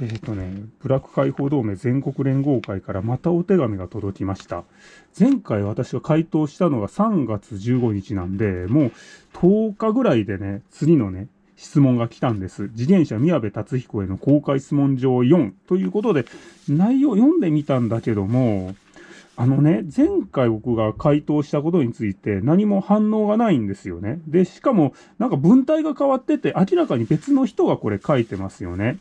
えっ、ー、とね、ブラック解放同盟全国連合会からまたお手紙が届きました。前回私が回答したのが3月15日なんで、もう10日ぐらいでね、次のね、質問が来たんです。自転車宮部達彦への公開質問状4ということで、内容読んでみたんだけども、あのね、前回僕が回答したことについて何も反応がないんですよね。で、しかもなんか文体が変わってて明らかに別の人がこれ書いてますよね。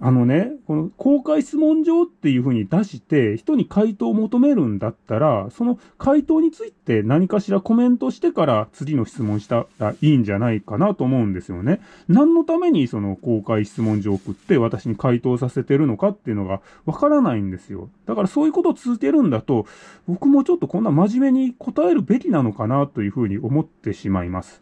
あのね、この公開質問状っていうふうに出して、人に回答を求めるんだったら、その回答について何かしらコメントしてから次の質問したらいいんじゃないかなと思うんですよね。何のためにその公開質問状を送って私に回答させてるのかっていうのがわからないんですよ。だからそういうことを続けるんだと、僕もちょっとこんな真面目に答えるべきなのかなというふうに思ってしまいます。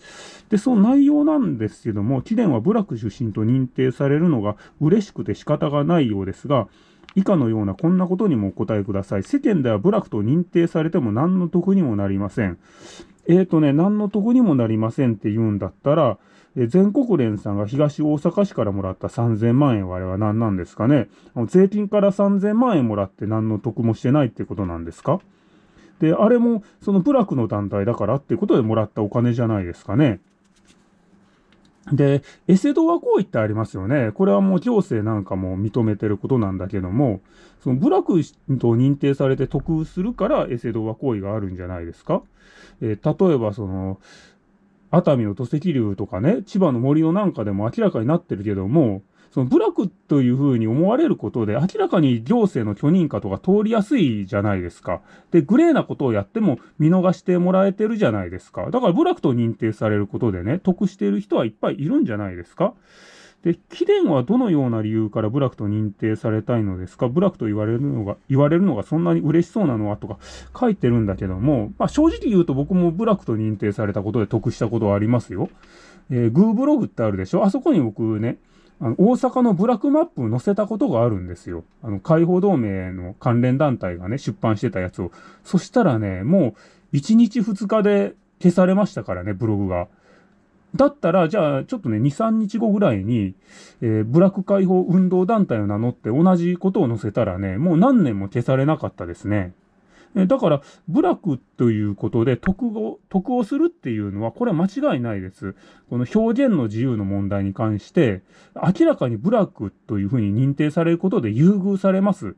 で、その内容なんですけども、貴殿は部落出身と認定されるのが嬉しくて仕方がないようですが、以下のようなこんなことにもお答えください。世間では部落と認定されても何の得にもなりません。えーとね、何の得にもなりませんって言うんだったら、え全国連さんが東大阪市からもらった3000万円はあれは何なんですかね税金から3000万円もらって何の得もしてないってことなんですかで、あれもその部落の団体だからってことでもらったお金じゃないですかね。で、エセドア行為ってありますよね。これはもう行政なんかも認めてることなんだけども、その部落と認定されて得するからエセドア行為があるんじゃないですか。えー、例えばその、熱海の土石流とかね、千葉の森のなんかでも明らかになってるけども、その部落というふうに思われることで、明らかに行政の許認可とか通りやすいじゃないですか。で、グレーなことをやっても見逃してもらえてるじゃないですか。だから部落と認定されることでね、得している人はいっぱいいるんじゃないですか。で、貴殿はどのような理由から部落と認定されたいのですか？部落と言われるのが、言われるのがそんなに嬉しそうなのはとか書いてるんだけども、まあ正直言うと僕も部落と認定されたことで得したことはありますよ。えー、グーブログってあるでしょ？あそこに僕ね、あの、大阪のブラックマップを載せたことがあるんですよ。あの、解放同盟の関連団体がね、出版してたやつを。そしたらね、もう、1日2日で消されましたからね、ブログが。だったら、じゃあ、ちょっとね、2、3日後ぐらいに、えー、ブラック解放運動団体を名乗って同じことを載せたらね、もう何年も消されなかったですね。だから、部落ということで得を、得をするっていうのは、これは間違いないです。この表現の自由の問題に関して、明らかに部落というふうに認定されることで優遇されます。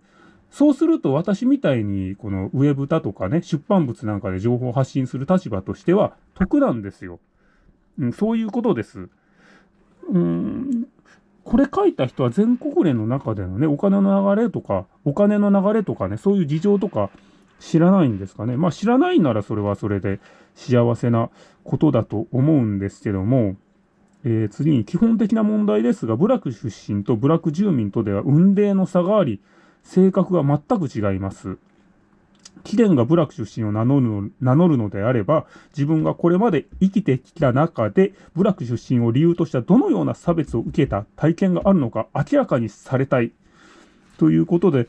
そうすると私みたいに、このウェブだとかね、出版物なんかで情報を発信する立場としては得なんですよ。うん、そういうことです。うん、これ書いた人は全国連の中でのね、お金の流れとか、お金の流れとかね、そういう事情とか、知らないんですかね。まあ知らないならそれはそれで幸せなことだと思うんですけども、えー、次に基本的な問題ですが、部落出身と部落住民とでは運命の差があり、性格が全く違います。貴殿が部落出身を名乗るの名乗るのであれば、自分がこれまで生きてきた中で、部落出身を理由としたどのような差別を受けた体験があるのか明らかにされたい。ということで、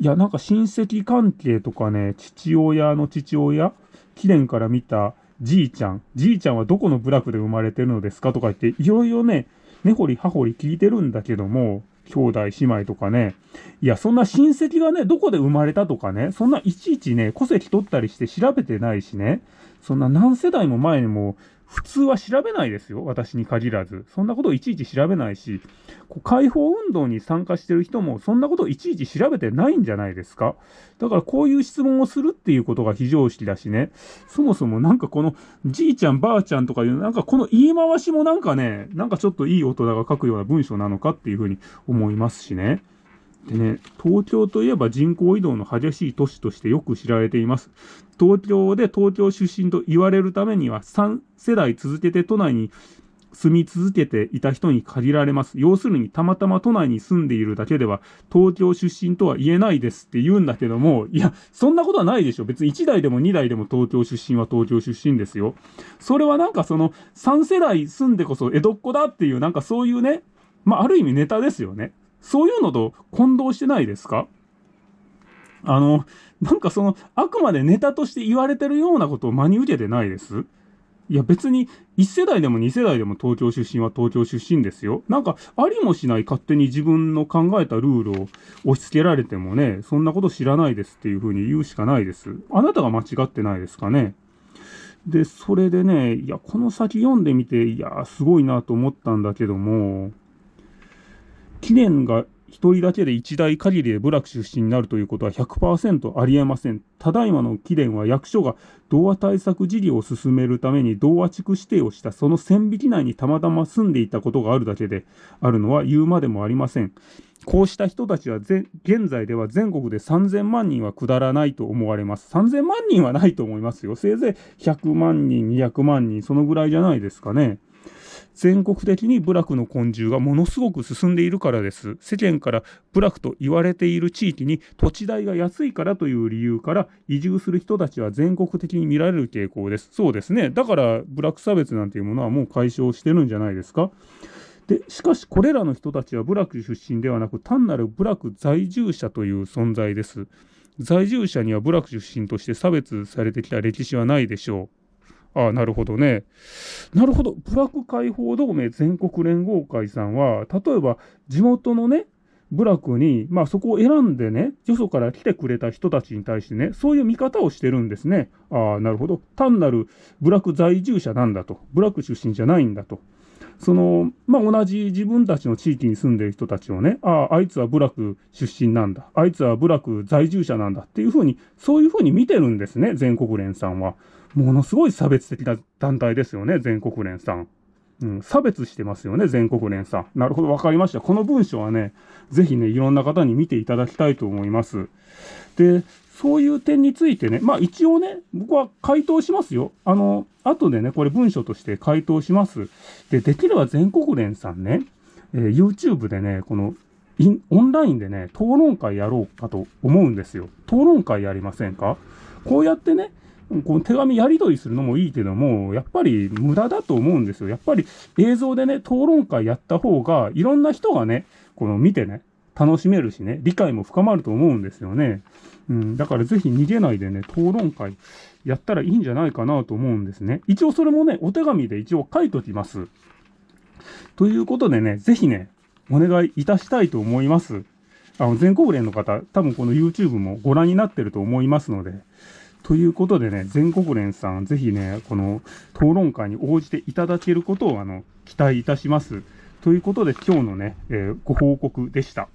いや、なんか親戚関係とかね、父親の父親、貴殿から見たじいちゃん、じいちゃんはどこの部落で生まれてるのですか？とか言って、いろいろね、根掘り葉掘り聞いてるんだけども、兄弟姉妹とかね。いや、そんな親戚がね、どこで生まれたとかね、そんないちいちね、戸籍取ったりして調べてないしね、そんな何世代も前にも普通は調べないですよ。私に限らず。そんなことをいちいち調べないし、こう解放運動に参加してる人もそんなことをいちいち調べてないんじゃないですか。だからこういう質問をするっていうことが非常識だしね。そもそもなんかこのじいちゃんばあちゃんとかいう、なんかこの言い回しもなんかね、なんかちょっといい大人が書くような文章なのかっていうふうに思いますしね。でね、東京といえば人口移動の激しい都市としてよく知られています。東京で東京出身と言われるためには3世代続けて都内に住み続けていた人に限られます。要するに、たまたま都内に住んでいるだけでは、東京出身とは言えないですって言うんだけども、いや、そんなことはないでしょ。別に1代でも2代でも東京出身は東京出身ですよ。それはなんかその、3世代住んでこそ江戸っ子だっていう、なんかそういうね、まあ、ある意味ネタですよね。そういうのと混同してないですか？あの、なんかその、あくまでネタとして言われてるようなことを真に受けてないです？いや別に1世代でも2世代でも東京出身は東京出身ですよ。なんかありもしない勝手に自分の考えたルールを押し付けられてもね、そんなこと知らないですっていうふうに言うしかないです。あなたが間違ってないですかね？で、それでね、いや、この先読んでみて、いや、すごいなと思ったんだけども、記念が一人だけで一代限りで部落出身になるということは100%ありえません。ただいまの貴殿は役所が童話対策事業を進めるために童話地区指定をしたその線引き内にたまたま住んでいたことがあるだけであるのは言うまでもありません。こうした人たちは現在では全国で3000万人は下らないと思われます。3000万人はないと思いますよ。せいぜい100万人、200万人、そのぐらいじゃないですかね。全国的に部落の昆虫がものすごく進んでいるからです。世間から部落と言われている地域に土地代が安いからという理由から移住する人たちは全国的に見られる傾向です。そうですね。だから部落差別なんていうものはもう解消してるんじゃないですか。で、しかしこれらの人たちは部落出身ではなく単なる部落在住者という存在です。在住者には部落出身として差別されてきた歴史はないでしょう。ああ、なるほどね。なるほど。ブラック解放同盟全国連合会さんは、例えば地元のね、部落に、まあそこを選んでね、よそから来てくれた人たちに対してね、そういう見方をしてるんですね。ああ、なるほど。単なる部落在住者なんだと。ブラック出身じゃないんだと。その、まあ同じ自分たちの地域に住んでいる人たちをね、ああ、あいつは部落出身なんだ。あいつは部落在住者なんだっていうふうに、そういうふうに見てるんですね、全国連さんは。ものすごい差別的な団体ですよね、全国連さん。うん、差別してますよね、全国連さん。なるほど、わかりました。この文章はね、ぜひね、いろんな方に見ていただきたいと思います。で、そういう点についてね、まあ一応ね、僕は回答しますよ。あの、後でね、これ文章として回答します。で、できれば全国連さんね、えー、YouTube でね、このオンラインでね、討論会やろうかと思うんですよ。討論会やりませんか？こうやってね、この手紙やり取りするのもいいけども、やっぱり無駄だと思うんですよ。やっぱり映像でね、討論会やった方が、いろんな人がね、この見てね、楽しめるしね、理解も深まると思うんですよね。うん、だからぜひ逃げないでね、討論会やったらいいんじゃないかなと思うんですね。一応それもね、お手紙で一応書いときます。ということでね、ぜひね、お願いいたしたいと思います。あの、全国連の方、多分この YouTube もご覧になってると思いますので、ということでね、全国連さん、ぜひね、この討論会に応じていただけることを、あの、期待いたします。ということで、今日のね、えー、ご報告でした。